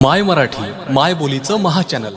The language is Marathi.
माय मराठी माय बोलीचं महाचॅनल